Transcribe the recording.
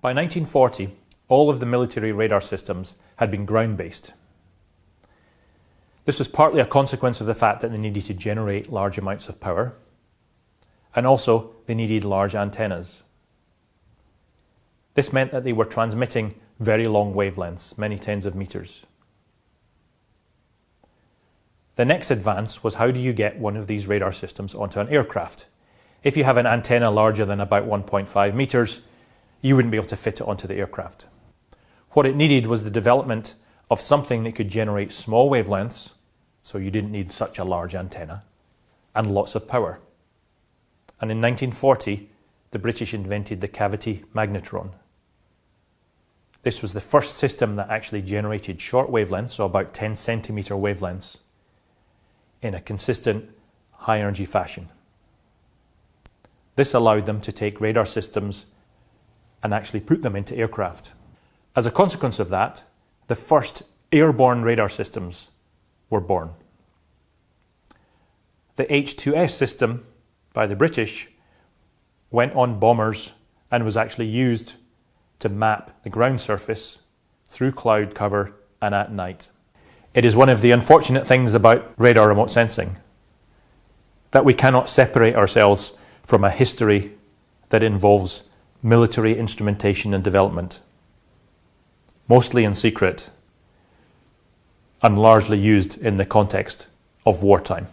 By 1940, all of the military radar systems had been ground-based. This was partly a consequence of the fact that they needed to generate large amounts of power, and also they needed large antennas. This meant that they were transmitting very long wavelengths, many tens of meters. The next advance was how do you get one of these radar systems onto an aircraft? If you have an antenna larger than about 1.5 meters, you wouldn't be able to fit it onto the aircraft. What it needed was the development of something that could generate small wavelengths, so you didn't need such a large antenna, and lots of power. And in 1940, the British invented the cavity magnetron. This was the first system that actually generated short wavelengths, so about 10 centimeter wavelengths, in a consistent high energy fashion. This allowed them to take radar systems and actually put them into aircraft. As a consequence of that, the first airborne radar systems were born. The H2S system by the British went on bombers and was actually used to map the ground surface through cloud cover and at night. It is one of the unfortunate things about radar remote sensing that we cannot separate ourselves from a history that involves military instrumentation and development, mostly in secret and largely used in the context of wartime.